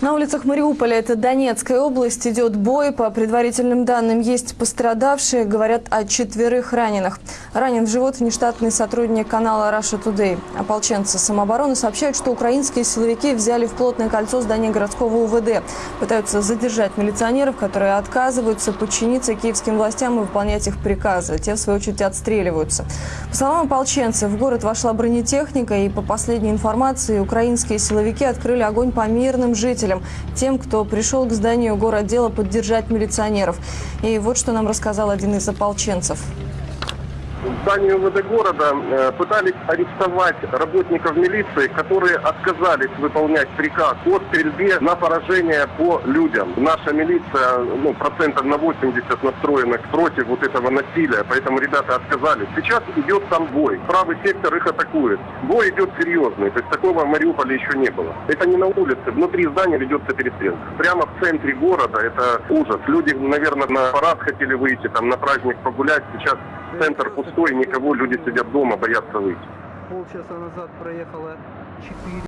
На улицах Мариуполя, это Донецкая область, идет бой. По предварительным данным, есть пострадавшие. Говорят о четверых раненых. Ранен в живот внештатный сотрудник канала Russia Today. Ополченцы самообороны сообщают, что украинские силовики взяли в плотное кольцо здание городского УВД. Пытаются задержать милиционеров, которые отказываются подчиниться киевским властям и выполнять их приказы. Те, в свою очередь, отстреливаются. По словам ополченцев, в город вошла бронетехника, и по последней информации, украинские силовики открыли огонь по мирным жителям тем, кто пришел к зданию городдела поддержать милиционеров. И вот что нам рассказал один из ополченцев. В здании УВД города э, пытались арестовать работников милиции, которые отказались выполнять приказ о стрельбе на поражение по людям. Наша милиция, ну, процентов на 80 настроена против вот этого насилия, поэтому ребята отказались. Сейчас идет там бой. Правый сектор их атакует. Бой идет серьезный, то есть такого в Мариуполе еще не было. Это не на улице, внутри здания ведется перестрелка. Прямо в центре города, это ужас. Люди, наверное, на парад хотели выйти, там на праздник погулять, сейчас центр пустой, никого, люди сидят дома, боятся выйти. Полчаса назад проехало 4